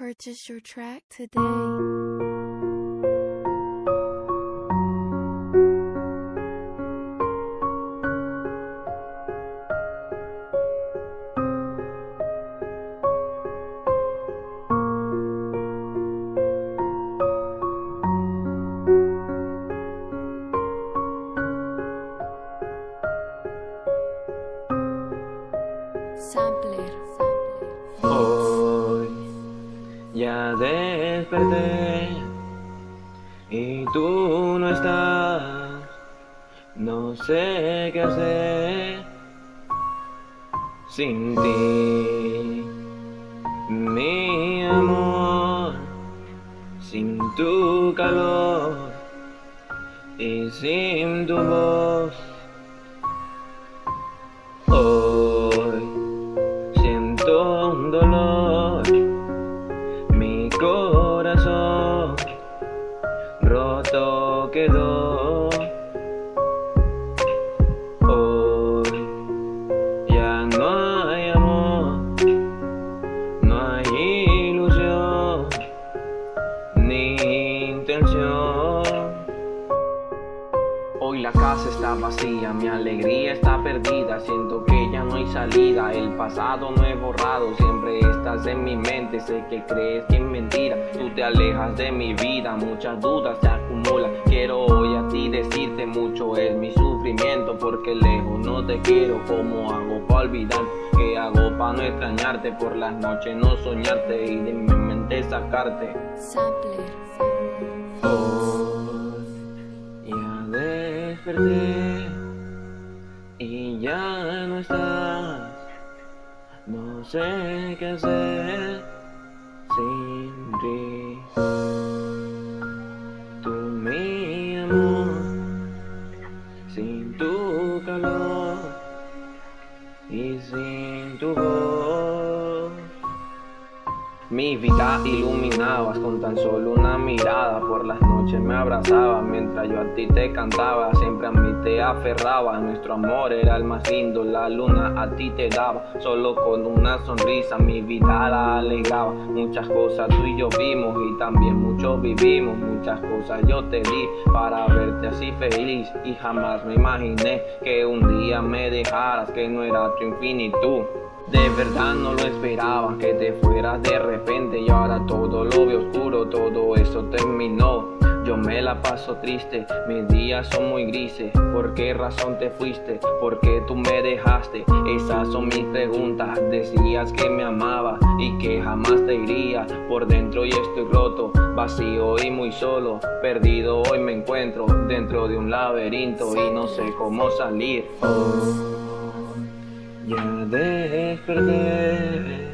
Purchase your track today. Sampler. Hoy oh. Ya desperté y tú no estás. No sé qué hacer sin ti, mi amor, sin tu calor y sin tu voz. Intención. Hoy la casa está vacía, mi alegría está perdida, siento que ya no hay salida, el pasado no he borrado, siempre estás en mi mente, sé que crees que es mentira, tú te alejas de mi vida, muchas dudas se acumulan, quiero hoy a ti decirte mucho es mi sufrimiento, porque lejos no te quiero, ¿cómo hago para olvidar? ¿Qué hago para no extrañarte? Por las noches no soñarte y de mi mente sacarte. Hoy ya desperté y ya no estás. No sé qué hacer sin ti. Tú mi amor, Mi vida iluminabas con tan solo una mirada. Por las noches me abrazabas mientras yo a ti te cantaba. Siempre a mí te aferraba. Nuestro amor era el más lindo La luna a ti te daba. Solo con una sonrisa mi vida la alegraba Muchas cosas tú y yo vimos Y también mucho vivimos. Muchas cosas yo te di Para verte así feliz. Y jamás me imaginé Que un día me dejaras Que no era tu infinitud de verdad no lo esperaba que te fueras de repente y ahora todo lo veo oscuro, todo eso terminó. Yo me la paso triste, mis días son muy grises. ¿Por qué razón te fuiste? ¿Por qué tú me dejaste? Esas son mis preguntas. Decías que me amaba y que jamás te iría. Por dentro y estoy roto, vacío y muy solo. Perdido hoy me encuentro dentro de un laberinto y no sé cómo salir. Oh. Ya desperté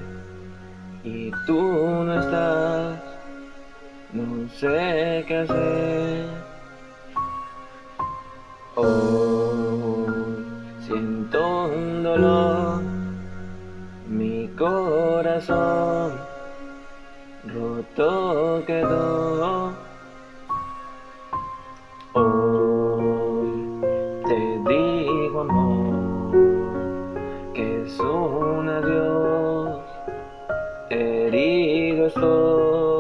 y tú no estás, no sé qué hacer. Oh, siento un dolor, mi corazón roto quedó. Hoy te digo amor adiós, herido estoy.